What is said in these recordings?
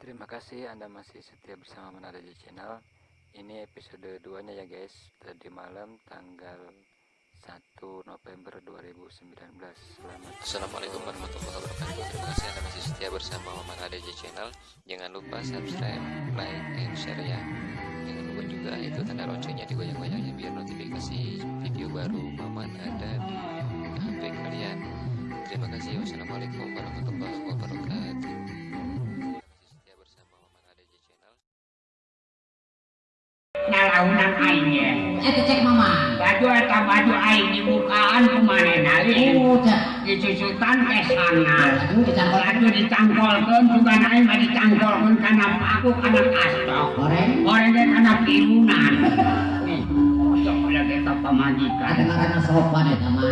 Terima kasih Anda masih setia bersama Manada Channel. Ini episode 2 nya ya guys. Tadi malam tanggal 1 November 2019. Selamat Assalamualaikum warahmatullahi wabarakatuh. Terima kasih Anda masih setia bersama ADJ Channel. Jangan lupa subscribe, like, and share ya. Jangan lupa juga itu tanda loncengnya digoyang-goyangnya biar notifikasi video baru Maman ada di HP kalian. Terima kasih. Wassalamualaikum warahmatullahi wabarakatuh. Baju eta baju aing dibukaan kumanehna li Oh, cek. disusutan ke sana. Aduh, dicangkol baju dicangkolkeun juga aing mah dicangkolkeun kana paku kana kastok goreng ge kana pirunan karena sopan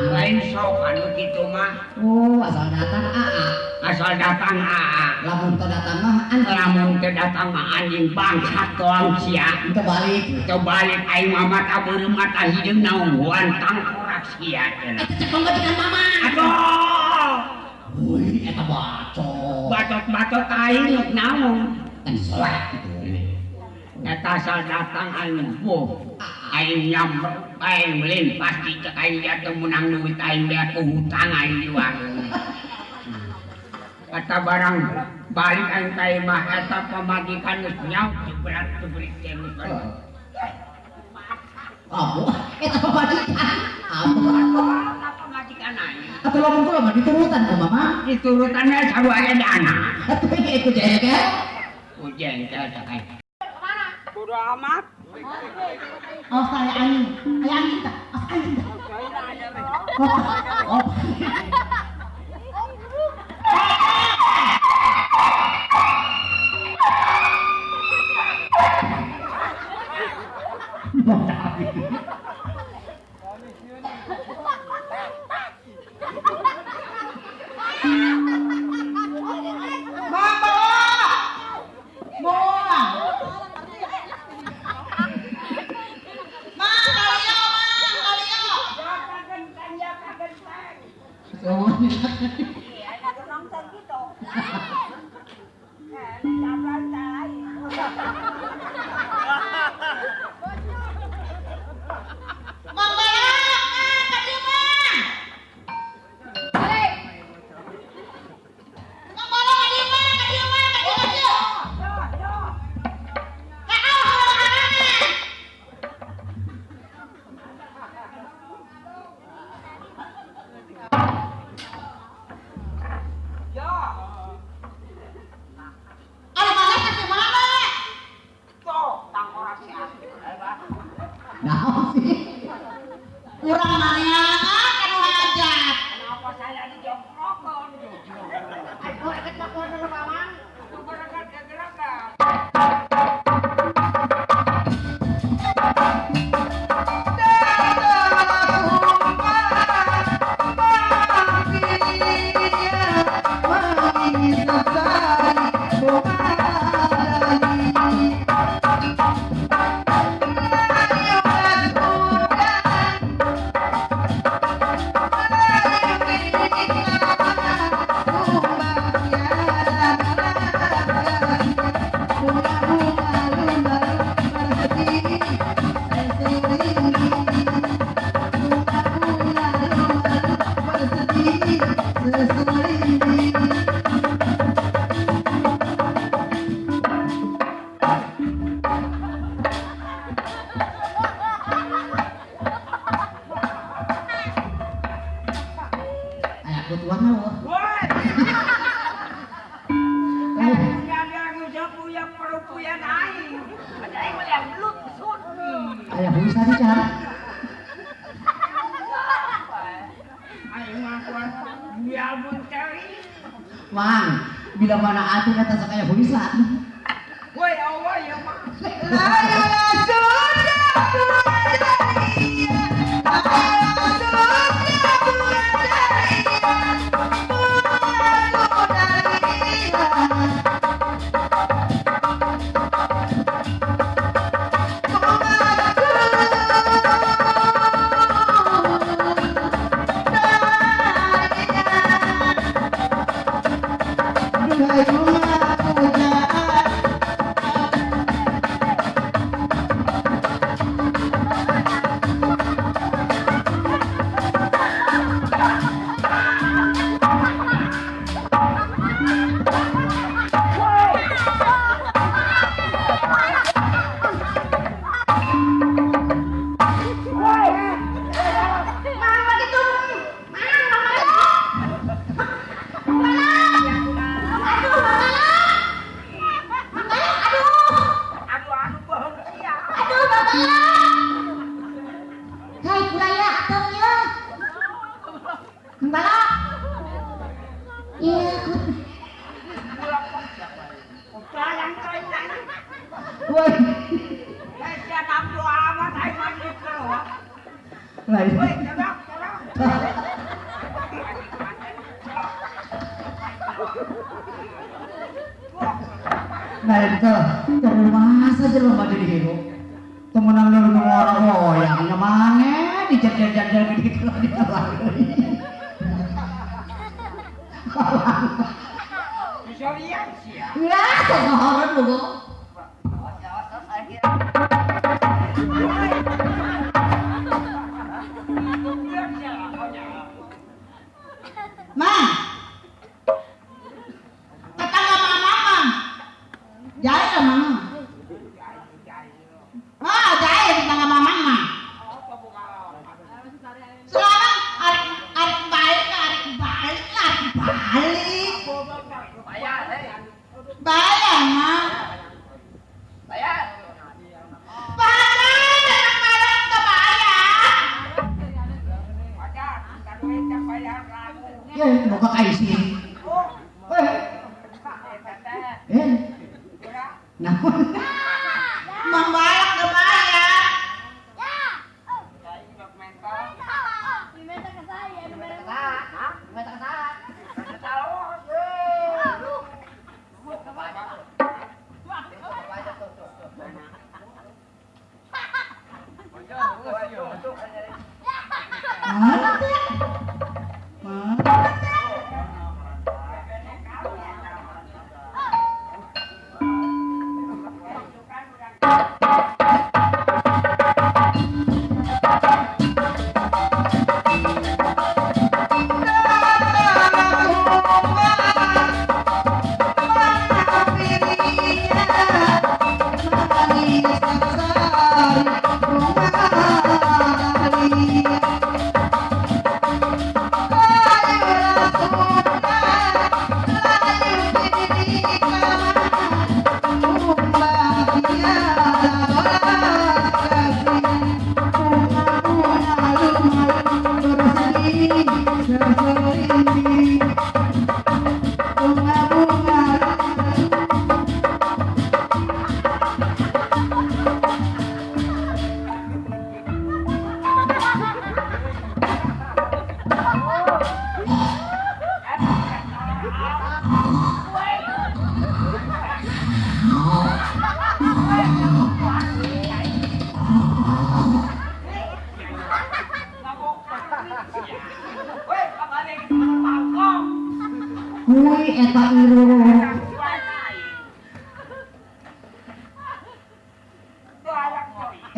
lain sok anu kitu mah Oh, asal datang AA. asal datang aa Lamun teu datang mah anjing. lamun teu datang mah anjing bangsat doang sia Teu balik. Teu balik aing mah mata beureum mata hideung naungguan tangkorak sia cenah. Eta cek pembedikan mama. Aduh, Wih, eta bacot. bacot-bacot aing nuk naon. Kan soleh gitu. Eta asal datang aing buh. Aing nyam aing melin pasti cek aing teu menang duit aing dia ku hutang aing di warung. Kata barang balik aing ka imah eta pamajikan geus nyaut berat berit teh geus Kamu, eta. Kamu. Apa pamajikan aing? Atau lamun kula mah diturutan ku mama. Diturutannya sarua aya dana. Atuh ikut jaya ke. Ujian saya cek aing. Bodo amat. Oh, saya angin. Aya angin tak? Angin tak? Oh, oh. Nah, Ha, ha, ha. Ayak bisa mencari. Mang, bila mana atuh kata sakaya bisa. Woi, Allah ya mah. Ini. Celok. Nah itu, terus saja lo pada dihero. Temenan lu nu orang goyangnya mana dijar-jar-jar gitu lah di Bisa lihat sih ya. Ya, kemarin lu. Mang. Bayar, hei.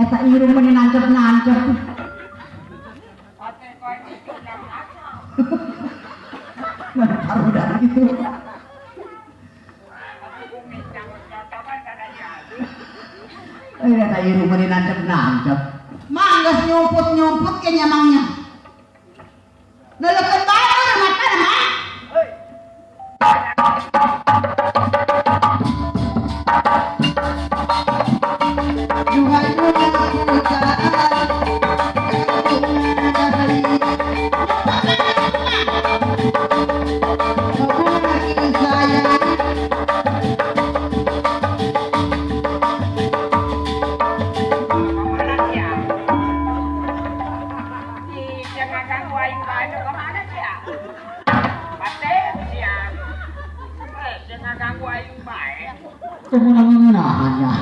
Eta iru meni nancep-nancep. Udah taruh dari itu. Tapi bumi yang bercocokan kada jadi. Eh, eta iru meni nancep-nancep. Manggas nyumput-nyumput ke nyamangnya. Itu ke mana dia? Pate dia. Eh, jangan ganggu. Kemenangannya.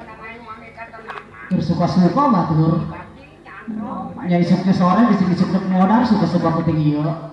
Namanya wangi kata nama. Bersuka-suka batur. Ya isuknya sore disik-isuk modal suka-suka penting iya.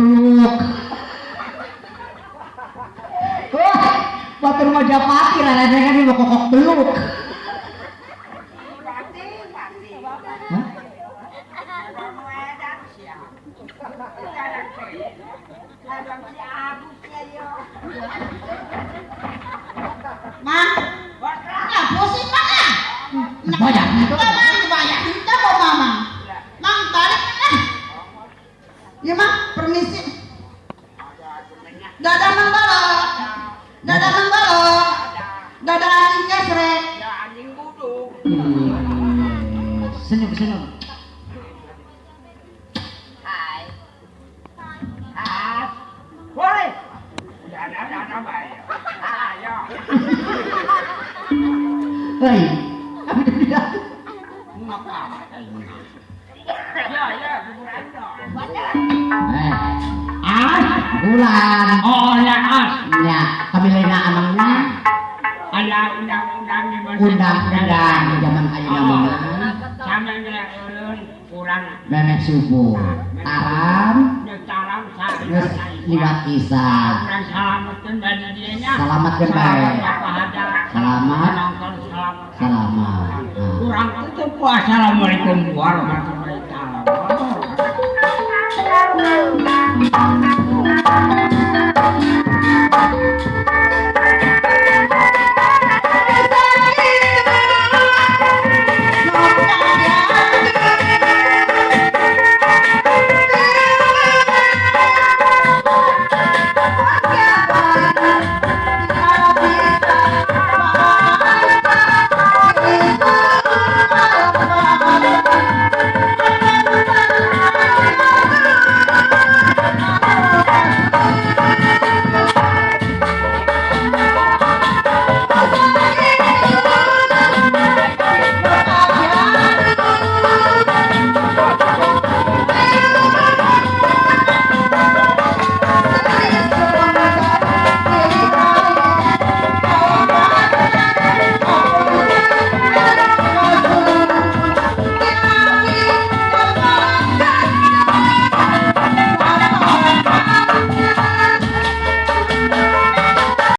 Beluk. Wah, batur Majapahit rada kan di kokok beluk. Hah? Sih? Banyak banyak kita. Mang, tarik kan? Ya permisi. Dadah Mang Balo. Dadah Mang Balo. Dadah anjing. Hmm, Senyum, senyum. Hei, kami tidak. Eh, ah, bulan. Oh ya as, Ya, kami lena amangnya ada undang-undang undang-undang di zaman ayeuna Oh, sama ulun kurang Memeh subuh. Aram nyecaram geus saya. liwat isya. Kurang salamatkan dari dianya. Apa ada? Selamat. Selamat. Nah. Kurang itu Assalamualaikum warahmatullahi i Thank you.